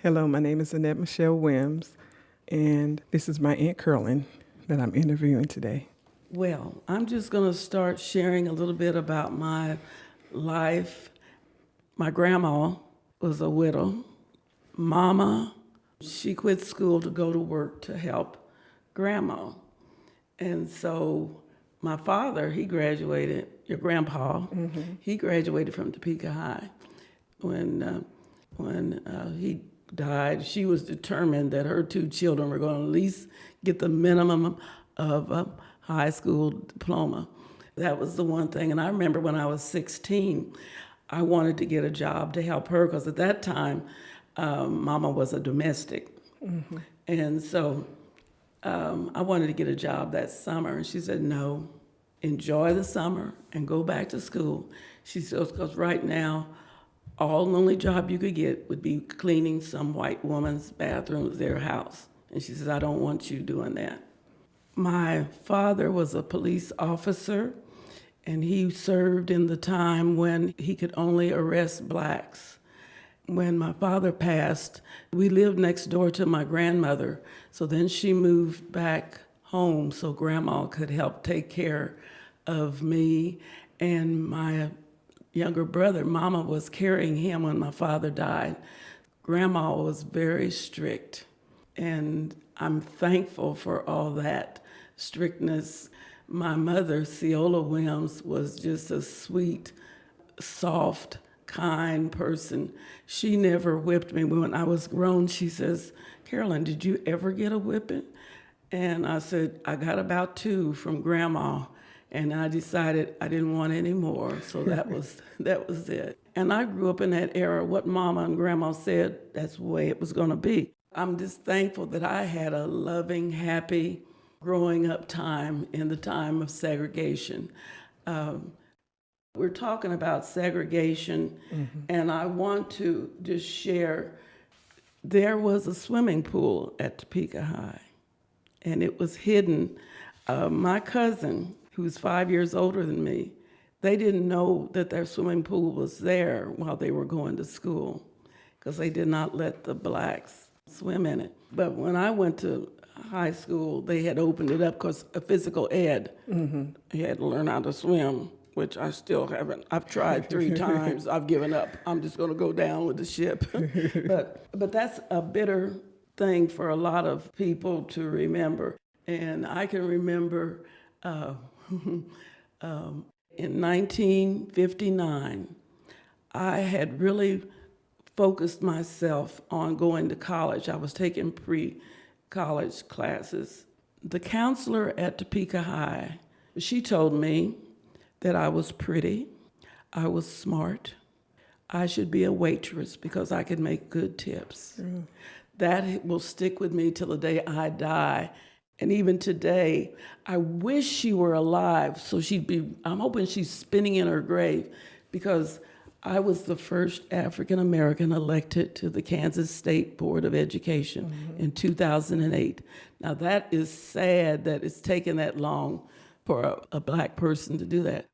Hello, my name is Annette Michelle Wims, and this is my Aunt Carolyn that I'm interviewing today. Well, I'm just going to start sharing a little bit about my life. My grandma was a widow. Mama, she quit school to go to work to help grandma. And so my father, he graduated, your grandpa, he graduated from Topeka High. When, uh, when uh, he died, she was determined that her two children were going to at least get the minimum of a high school diploma. That was the one thing. And I remember when I was 16, I wanted to get a job to help her because at that time, um, Mama was a domestic. And so um, I wanted to get a job that summer. And she said, no, enjoy the summer and go back to school. She says, because right now, all only job you could get would be cleaning some white woman's bathroom at their house. And she says, I don't want you doing that. My father was a police officer, and he served in the time when he could only arrest blacks. When my father passed, we lived next door to my grandmother, so then she moved back home so grandma could help take care of me and my younger brother. Mama was carrying him when my father died. Grandma was very strict, and I'm thankful for all that strictness. My mother, Ceola Williams, was just a sweet, soft, kind person. She never whipped me. When I was grown, she says, Carolyn, did you ever get a whipping? And I said, I got about two from grandma. And I decided I didn't want any more. So that was that was it. And I grew up in that era. What mama and grandma said, that's the way it was gonna be. I'm just thankful that I had a loving, happy growing up time in the time of segregation. Um, we're talking about segregation, and I want to just share there was a swimming pool at Topeka High, and it was hidden. Uh, my cousin, who's five years older than me, they didn't know that their swimming pool was there while they were going to school because they did not let the blacks swim in it. But when I went to high school, they had opened it up because a physical ed. You had to learn how to swim, which I still haven't. I've tried three times. I've given up. I'm just going to go down with the ship. but but that's a bitter thing for a lot of people to remember. And I can remember uh, um, in 1959, I had really focused myself on going to college. I was taking pre-college classes. The counselor at Topeka High, she told me that I was pretty, I was smart, I should be a waitress because I could make good tips. That will stick with me till the day I die. And even today, I wish she were alive so she'd be, I'm hoping she's spinning in her grave because I was the first African American elected to the Kansas State Board of Education mm-hmm. in 2008. Now, that is sad that it's taken that long for a, a black person to do that.